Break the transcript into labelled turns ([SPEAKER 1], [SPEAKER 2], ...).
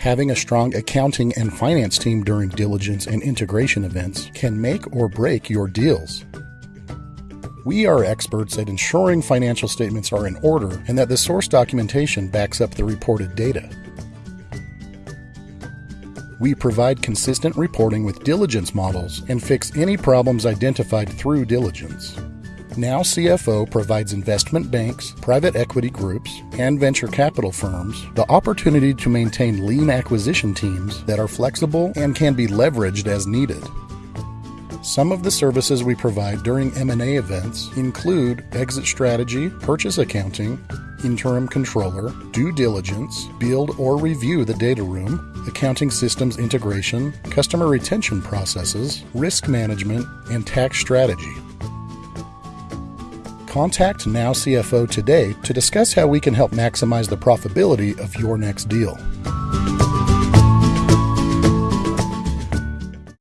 [SPEAKER 1] Having a strong accounting and finance team during diligence and integration events can make or break your deals. We are experts at ensuring financial statements are in order and that the source documentation backs up the reported data. We provide consistent reporting with diligence models and fix any problems identified through diligence. Now CFO provides investment banks, private equity groups, and venture capital firms the opportunity to maintain lean acquisition teams that are flexible and can be leveraged as needed. Some of the services we provide during M&A events include exit strategy, purchase accounting, interim controller, due diligence, build or review the data room, accounting systems integration, customer retention processes, risk management, and tax strategy. Contact Now CFO today to discuss how we can help maximize the profitability of your next deal.